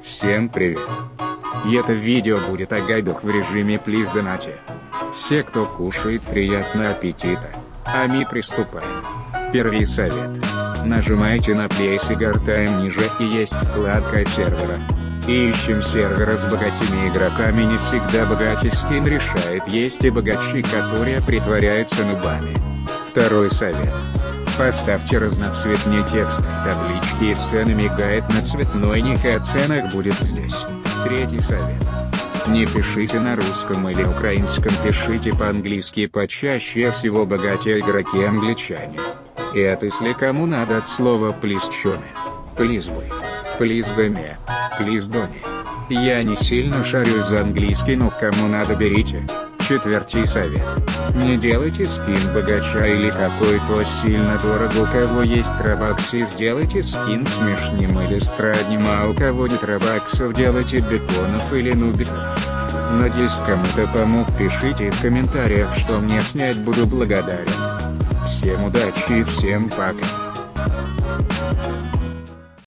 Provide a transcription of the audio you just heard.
Всем привет. И это видео будет о гайдах в режиме Please Donate. Все, кто кушает, приятного аппетита. А мы приступаем. Первый совет. Нажимайте на Place и гортаем ниже и есть вкладка сервера. Ищем сервера с богатыми игроками не всегда богаче скин решает есть и богачи которые притворяются нубами. Второй совет. Поставьте разноцветный текст в табличке и цены мигает на цветной ник и о ценах будет здесь. Третий совет. Не пишите на русском или украинском, пишите по-английски почаще всего богатые игроки англичане. И это если кому надо от слова «плиз чоме». «Плиз вы». «Плиз гаме». «Плиз дони». Я не сильно шарю за английский, но кому надо берите. Четвертый совет. Не делайте скин богача или какой-то сильно дорого у кого есть трабаксы сделайте скин смешным или страдним а у кого нет трабаксов делайте беконов или нубиков. Надеюсь кому-то помог пишите в комментариях что мне снять буду благодарен. Всем удачи и всем пока.